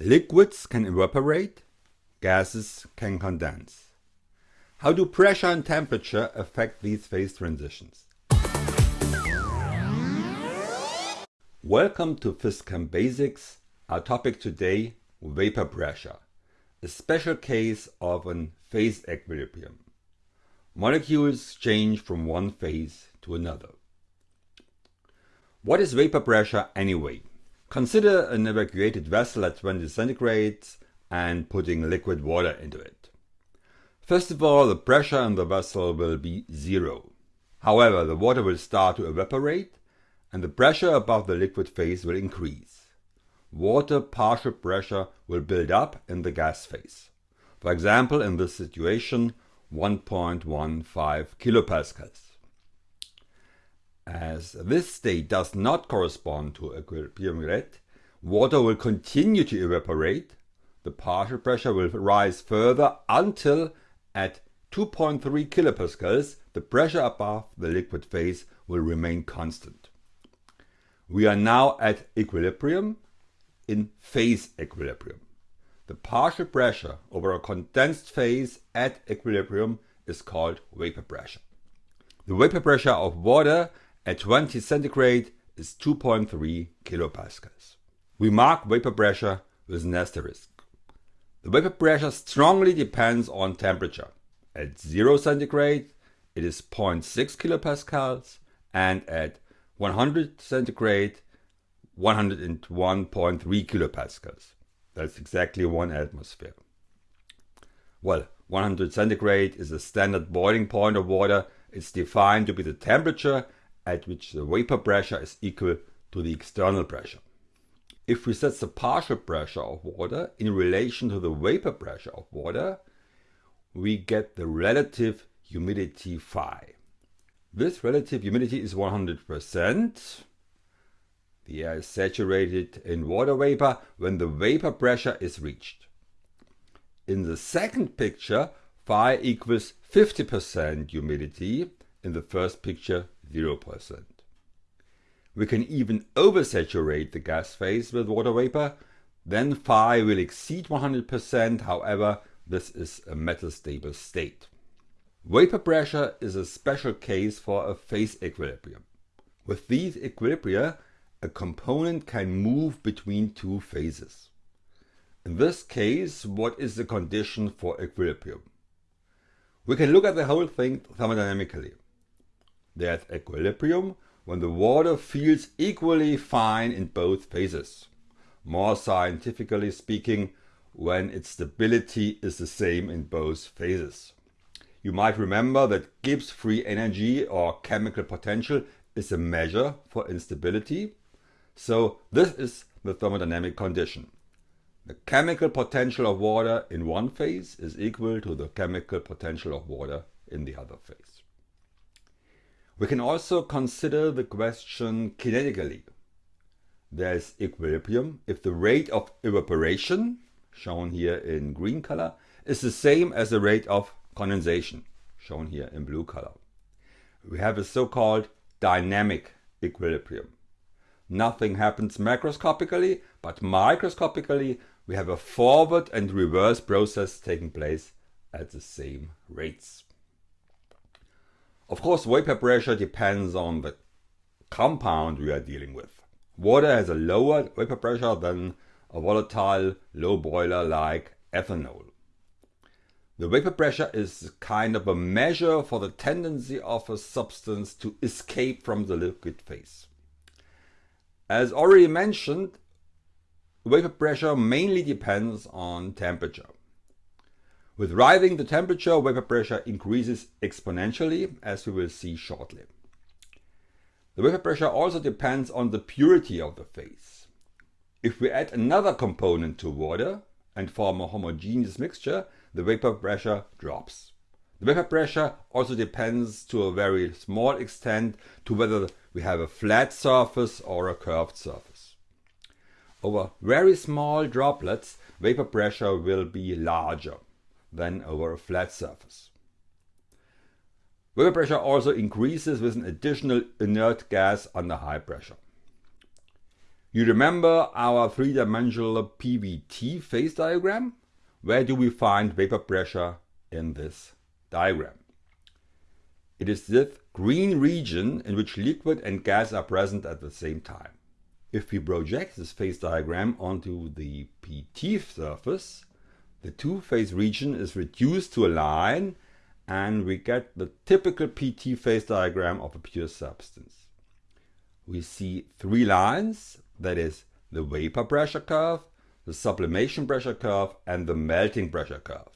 Liquids can evaporate, gases can condense. How do pressure and temperature affect these phase transitions? Welcome to PhysChem Basics. Our topic today, vapor pressure, a special case of an phase equilibrium. Molecules change from one phase to another. What is vapor pressure anyway? Consider an evacuated vessel at 20 centigrade and putting liquid water into it. First of all, the pressure in the vessel will be zero. However, the water will start to evaporate and the pressure above the liquid phase will increase. Water partial pressure will build up in the gas phase. For example, in this situation, 1.15 kilopascals. As this state does not correspond to equilibrium rate, water will continue to evaporate, the partial pressure will rise further until at 2.3 kilopascals the pressure above the liquid phase will remain constant. We are now at equilibrium in phase equilibrium. The partial pressure over a condensed phase at equilibrium is called vapor pressure. The vapor pressure of water at 20 centigrade is 2.3 kilopascals. We mark vapor pressure with an asterisk. The vapor pressure strongly depends on temperature. At 0 centigrade it is 0.6 kilopascals and at 100 centigrade 101.3 kilopascals. That's exactly one atmosphere. Well, 100 centigrade is a standard boiling point of water. It's defined to be the temperature at which the vapor pressure is equal to the external pressure. If we set the partial pressure of water in relation to the vapor pressure of water, we get the relative humidity phi. This relative humidity is 100%. The air is saturated in water vapor when the vapor pressure is reached. In the second picture, phi equals 50% humidity. In the first picture, 0%. We can even oversaturate the gas phase with water vapor, then phi will exceed 100%, however, this is a metastable state. Vapor pressure is a special case for a phase equilibrium. With these equilibria, a component can move between two phases. In this case, what is the condition for equilibrium? We can look at the whole thing thermodynamically. There's equilibrium when the water feels equally fine in both phases. More scientifically speaking, when its stability is the same in both phases. You might remember that Gibbs free energy or chemical potential is a measure for instability. So this is the thermodynamic condition. The chemical potential of water in one phase is equal to the chemical potential of water in the other phase. We can also consider the question kinetically. There is equilibrium if the rate of evaporation, shown here in green color, is the same as the rate of condensation, shown here in blue color. We have a so-called dynamic equilibrium. Nothing happens macroscopically, but microscopically we have a forward and reverse process taking place at the same rates. Of course, vapor pressure depends on the compound we are dealing with. Water has a lower vapor pressure than a volatile low boiler like ethanol. The vapor pressure is kind of a measure for the tendency of a substance to escape from the liquid phase. As already mentioned, vapor pressure mainly depends on temperature. With rising the temperature, vapor pressure increases exponentially, as we will see shortly. The vapor pressure also depends on the purity of the phase. If we add another component to water and form a homogeneous mixture, the vapor pressure drops. The vapor pressure also depends to a very small extent to whether we have a flat surface or a curved surface. Over very small droplets, vapor pressure will be larger than over a flat surface. Vapor pressure also increases with an additional inert gas under high pressure. You remember our three-dimensional PVT phase diagram? Where do we find vapor pressure in this diagram? It is this green region in which liquid and gas are present at the same time. If we project this phase diagram onto the PT surface, the two-phase region is reduced to a line and we get the typical PT phase diagram of a pure substance. We see three lines, that is the vapor pressure curve, the sublimation pressure curve and the melting pressure curve.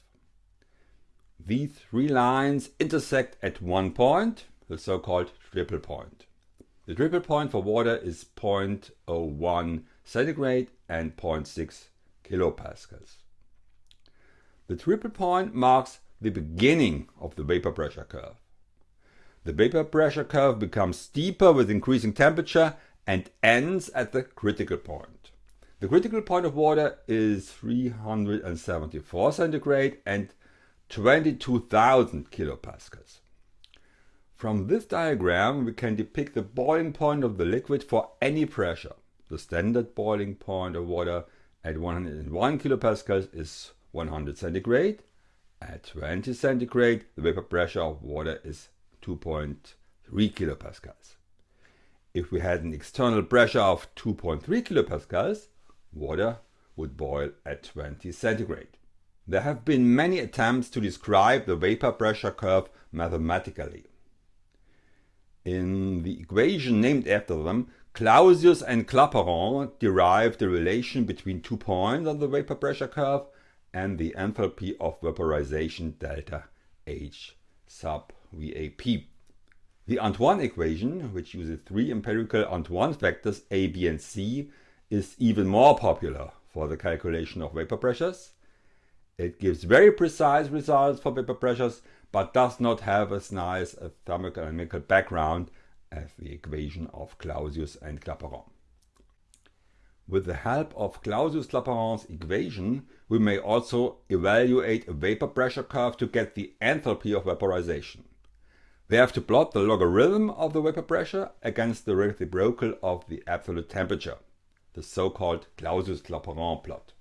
These three lines intersect at one point, the so-called triple point. The triple point for water is 0.01 centigrade and 0.6 kilopascals. The triple point marks the beginning of the vapor pressure curve. The vapor pressure curve becomes steeper with increasing temperature and ends at the critical point. The critical point of water is 374 centigrade and 22,000 kilopascals. From this diagram we can depict the boiling point of the liquid for any pressure. The standard boiling point of water at 101 kilopascals is 100 centigrade. At 20 centigrade, the vapor pressure of water is 2.3 kilopascals. If we had an external pressure of 2.3 kilopascals, water would boil at 20 centigrade. There have been many attempts to describe the vapor pressure curve mathematically. In the equation named after them, Clausius and Clapeyron derived the relation between two points on the vapor pressure curve and the enthalpy of vaporization delta H sub VAP. The Antoine equation, which uses three empirical Antoine factors A, B and C, is even more popular for the calculation of vapor pressures. It gives very precise results for vapor pressures, but does not have as nice a thermodynamical background as the equation of Clausius and Clapeyron. With the help of Clausius-Clapeyron's equation, we may also evaluate a vapor pressure curve to get the enthalpy of vaporization. We have to plot the logarithm of the vapor pressure against the reciprocal of the absolute temperature, the so-called Clausius-Clapeyron plot,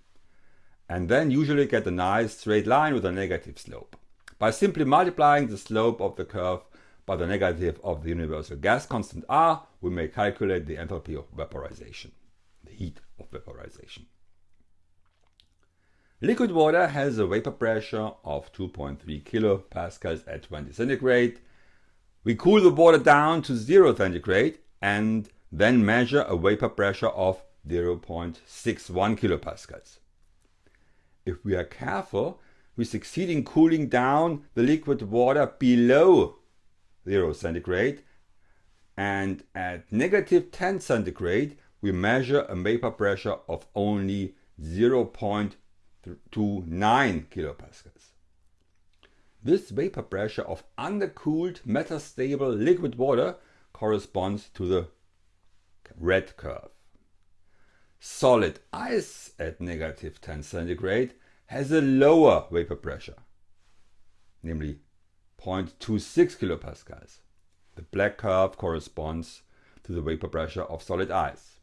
and then usually get a nice straight line with a negative slope. By simply multiplying the slope of the curve by the negative of the universal gas constant R, we may calculate the enthalpy of vaporization heat of vaporization. Liquid water has a vapor pressure of 2.3 kilopascals at 20 centigrade. We cool the water down to 0 centigrade and then measure a vapor pressure of 0.61 kilopascals. If we are careful, we succeed in cooling down the liquid water below 0 centigrade and at negative 10 centigrade we measure a vapor pressure of only 0.29 kilopascals. This vapor pressure of undercooled metastable liquid water corresponds to the red curve. Solid ice at negative 10 centigrade has a lower vapor pressure, namely 0.26 kilopascals. The black curve corresponds to the vapor pressure of solid ice.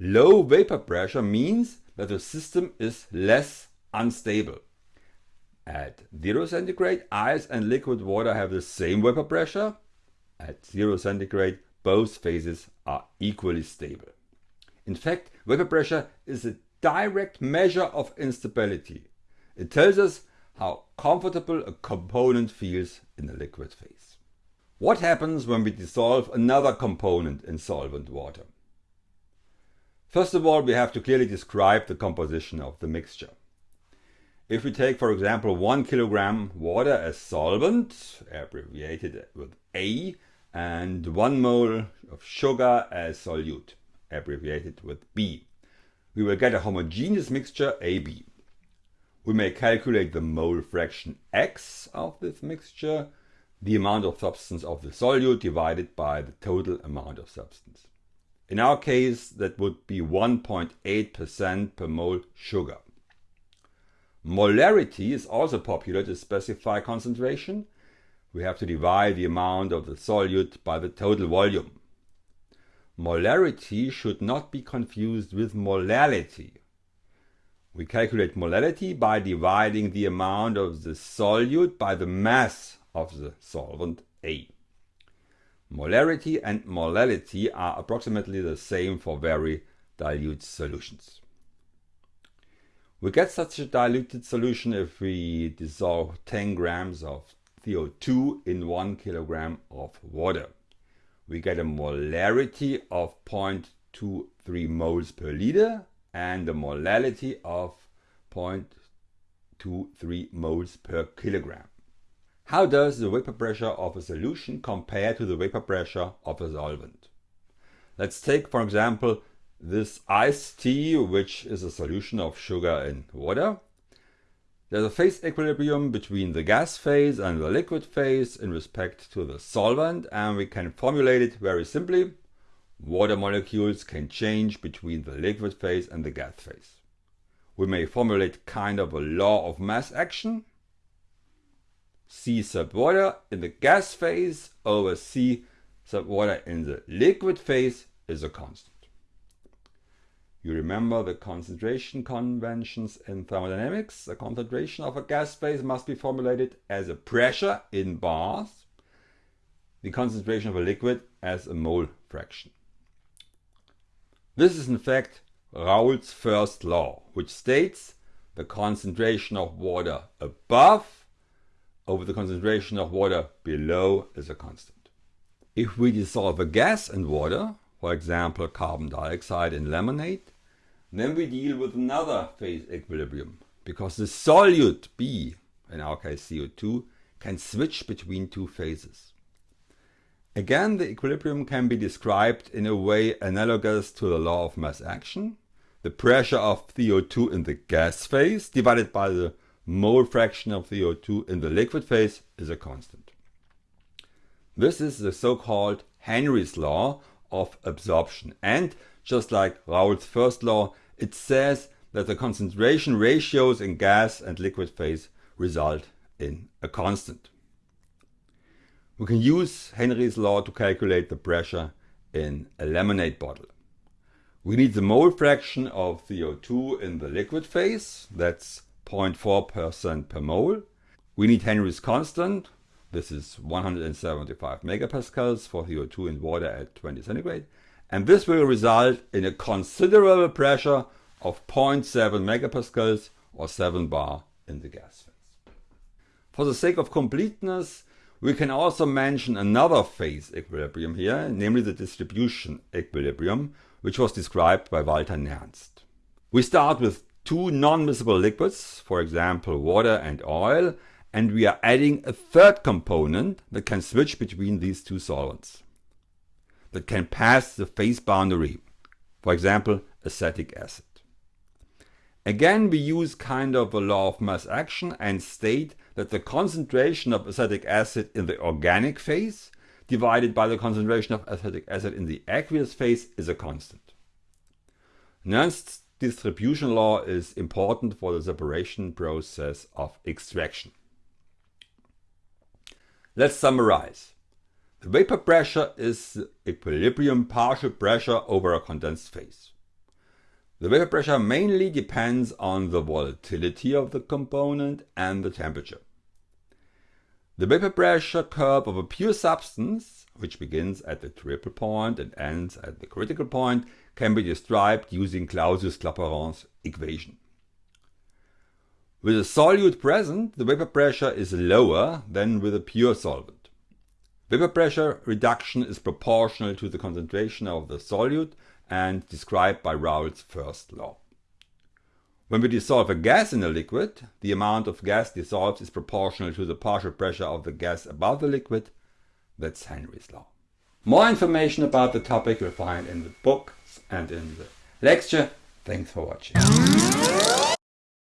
Low vapor pressure means that the system is less unstable. At 0 centigrade, ice and liquid water have the same vapor pressure. At 0 centigrade, both phases are equally stable. In fact, vapor pressure is a direct measure of instability. It tells us how comfortable a component feels in the liquid phase. What happens when we dissolve another component in solvent water? First of all, we have to clearly describe the composition of the mixture. If we take, for example, 1 kilogram water as solvent, abbreviated with A, and 1 mole of sugar as solute, abbreviated with B, we will get a homogeneous mixture AB. We may calculate the mole fraction X of this mixture, the amount of substance of the solute divided by the total amount of substance. In our case, that would be 1.8% per mole sugar. Molarity is also popular to specify concentration. We have to divide the amount of the solute by the total volume. molarity should not be confused with molality. We calculate molality by dividing the amount of the solute by the mass of the solvent A. Molarity and molality are approximately the same for very dilute solutions. We get such a diluted solution if we dissolve 10 grams of CO2 in 1 kilogram of water. We get a molarity of 0.23 moles per liter and a molality of 0.23 moles per kilogram. How does the vapor pressure of a solution compare to the vapor pressure of a solvent? Let's take, for example, this iced tea, which is a solution of sugar in water. There's a phase equilibrium between the gas phase and the liquid phase in respect to the solvent, and we can formulate it very simply. Water molecules can change between the liquid phase and the gas phase. We may formulate kind of a law of mass action. C sub water in the gas phase over C sub water in the liquid phase is a constant. You remember the concentration conventions in thermodynamics. The concentration of a gas phase must be formulated as a pressure in bars, the concentration of a liquid as a mole fraction. This is in fact Raoult's first law, which states the concentration of water above over the concentration of water below is a constant. If we dissolve a gas in water, for example carbon dioxide in lemonade, then we deal with another phase equilibrium because the solute B, in our case CO2, can switch between two phases. Again, the equilibrium can be described in a way analogous to the law of mass action. The pressure of CO2 in the gas phase divided by the mole fraction of CO2 in the liquid phase is a constant. This is the so-called Henry's law of absorption. And just like Raoult's first law, it says that the concentration ratios in gas and liquid phase result in a constant. We can use Henry's law to calculate the pressure in a lemonade bottle. We need the mole fraction of CO2 in the liquid phase, that's 0.4% per mole. We need Henry's constant, this is 175 megapascals for CO2 in water at 20 centigrade and this will result in a considerable pressure of 0.7 megapascals or 7 bar in the gas phase. For the sake of completeness, we can also mention another phase equilibrium here, namely the distribution equilibrium, which was described by Walther Nernst. We start with two non-miscible liquids, for example water and oil, and we are adding a third component that can switch between these two solvents that can pass the phase boundary, for example, acetic acid. Again, we use kind of a law of mass action and state that the concentration of acetic acid in the organic phase divided by the concentration of acetic acid in the aqueous phase is a constant. Nernst's distribution law is important for the separation process of extraction. Let's summarize. The vapor pressure is equilibrium partial pressure over a condensed phase. The vapor pressure mainly depends on the volatility of the component and the temperature. The vapor pressure curve of a pure substance, which begins at the triple point and ends at the critical point, can be described using Clausius-Clapeyron's equation. With a solute present, the vapor pressure is lower than with a pure solvent. Vapor pressure reduction is proportional to the concentration of the solute and described by Raoult's first law. When we dissolve a gas in a liquid, the amount of gas dissolved is proportional to the partial pressure of the gas above the liquid. That's Henry's law. More information about the topic you'll find in the book and in the lecture. Thanks for watching.